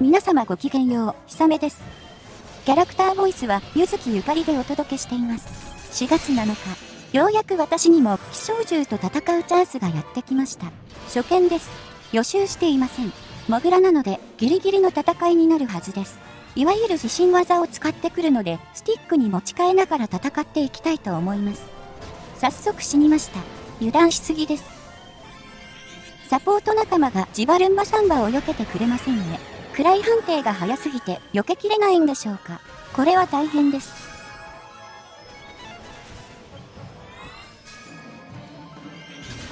皆様ごきげんよう、ひさめです。キャラクターボイスは、ゆずきゆかりでお届けしています。4月7日、ようやく私にも、気象獣と戦うチャンスがやってきました。初見です。予習していません。モグラなので、ギリギリの戦いになるはずです。いわゆる自信技を使ってくるので、スティックに持ち替えながら戦っていきたいと思います。早速死にました。油断しすぎです。サポート仲間がジバルンバサンバを避けてくれませんね。位判定が早すぎて避けきれないんでしょうか。これは大変です。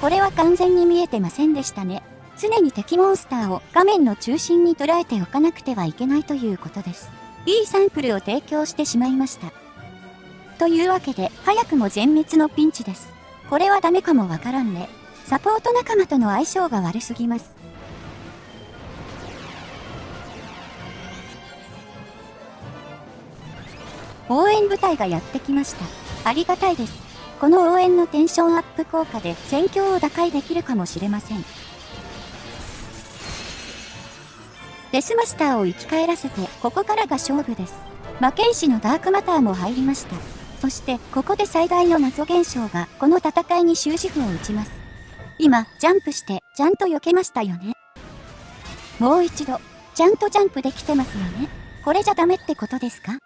これは完全に見えてませんでしたね。常に敵モンスターを画面の中心に捉えておかなくてはいけないということです。いいサンプルを提供してしまいました。というわけで、早くも全滅のピンチです。これはダメかもわからんね。サポート仲間との相性が悪すぎます。応援部隊がやってきました。ありがたいです。この応援のテンションアップ効果で戦況を打開できるかもしれません。デスマスターを生き返らせて、ここからが勝負です。魔剣士のダークマターも入りました。そして、ここで最大の謎現象が、この戦いに終止符を打ちます。今、ジャンプして、ちゃんと避けましたよね。もう一度、ちゃんとジャンプできてますよね。これじゃダメってことですか？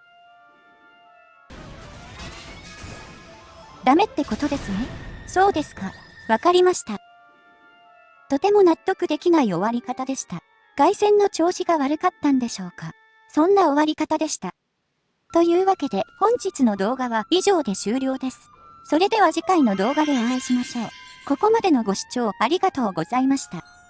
ダメってことですね。そうですか。わかりました。とても納得できない終わり方でした。外線の調子が悪かったんでしょうか。そんな終わり方でした。というわけで本日の動画は以上で終了です。それでは次回の動画でお会いしましょう。ここまでのご視聴ありがとうございました。